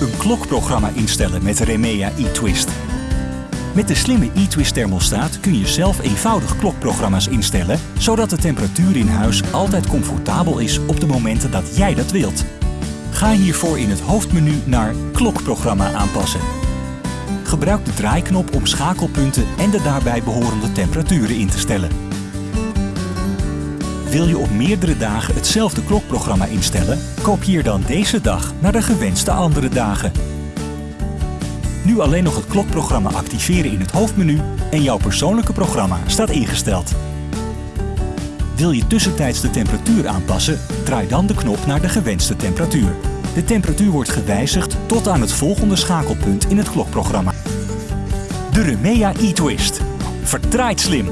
Een klokprogramma instellen met Remea eTwist. Met de slimme eTwist thermostaat kun je zelf eenvoudig klokprogramma's instellen, zodat de temperatuur in huis altijd comfortabel is op de momenten dat jij dat wilt. Ga hiervoor in het hoofdmenu naar Klokprogramma aanpassen. Gebruik de draaiknop om schakelpunten en de daarbij behorende temperaturen in te stellen. Wil je op meerdere dagen hetzelfde klokprogramma instellen? Kopieer dan deze dag naar de gewenste andere dagen. Nu alleen nog het klokprogramma activeren in het hoofdmenu en jouw persoonlijke programma staat ingesteld. Wil je tussentijds de temperatuur aanpassen? Draai dan de knop naar de gewenste temperatuur. De temperatuur wordt gewijzigd tot aan het volgende schakelpunt in het klokprogramma. De Remea eTwist. Verdraait slim!